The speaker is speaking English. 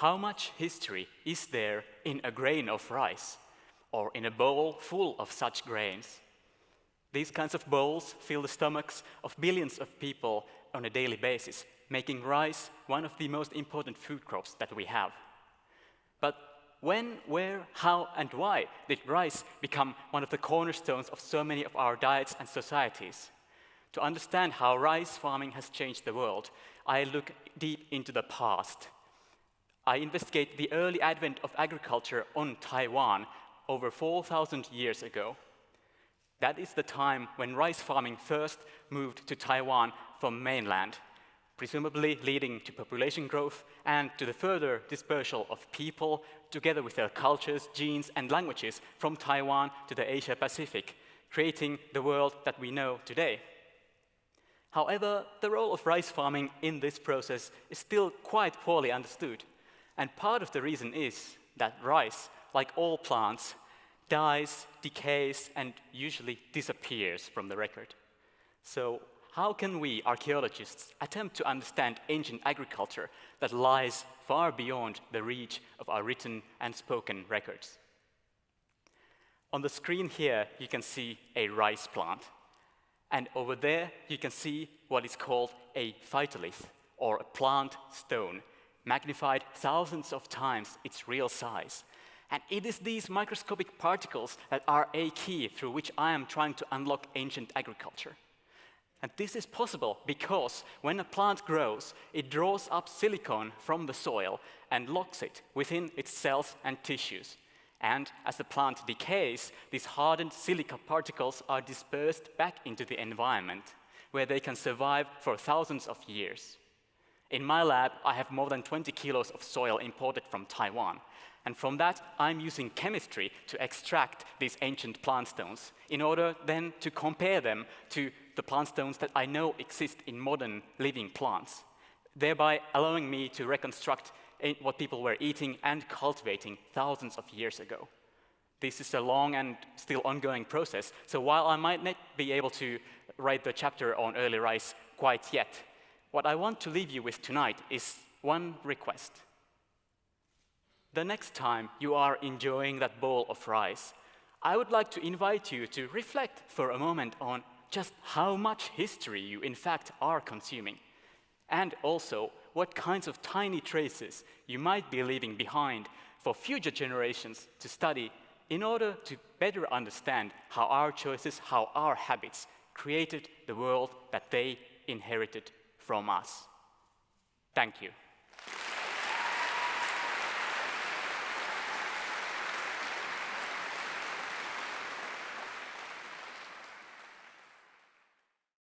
how much history is there in a grain of rice or in a bowl full of such grains? These kinds of bowls fill the stomachs of billions of people on a daily basis, making rice one of the most important food crops that we have. But when, where, how, and why did rice become one of the cornerstones of so many of our diets and societies? To understand how rice farming has changed the world, I look deep into the past. I investigate the early advent of agriculture on Taiwan over 4,000 years ago. That is the time when rice farming first moved to Taiwan from mainland, presumably leading to population growth and to the further dispersal of people, together with their cultures, genes, and languages from Taiwan to the Asia Pacific, creating the world that we know today. However, the role of rice farming in this process is still quite poorly understood. And part of the reason is that rice, like all plants, dies, decays, and usually disappears from the record. So how can we, archaeologists, attempt to understand ancient agriculture that lies far beyond the reach of our written and spoken records? On the screen here, you can see a rice plant. And over there, you can see what is called a phytolith, or a plant stone, magnified thousands of times its real size. And it is these microscopic particles that are a key through which I am trying to unlock ancient agriculture. And this is possible because when a plant grows, it draws up silicon from the soil and locks it within its cells and tissues. And as the plant decays, these hardened silica particles are dispersed back into the environment, where they can survive for thousands of years. In my lab, I have more than 20 kilos of soil imported from Taiwan. And from that, I'm using chemistry to extract these ancient plant stones in order then to compare them to the plant stones that I know exist in modern living plants, thereby allowing me to reconstruct what people were eating and cultivating thousands of years ago. This is a long and still ongoing process, so while I might not be able to write the chapter on early rice quite yet, what I want to leave you with tonight is one request. The next time you are enjoying that bowl of rice, I would like to invite you to reflect for a moment on just how much history you in fact are consuming, and also what kinds of tiny traces you might be leaving behind for future generations to study in order to better understand how our choices, how our habits created the world that they inherited from us. Thank you.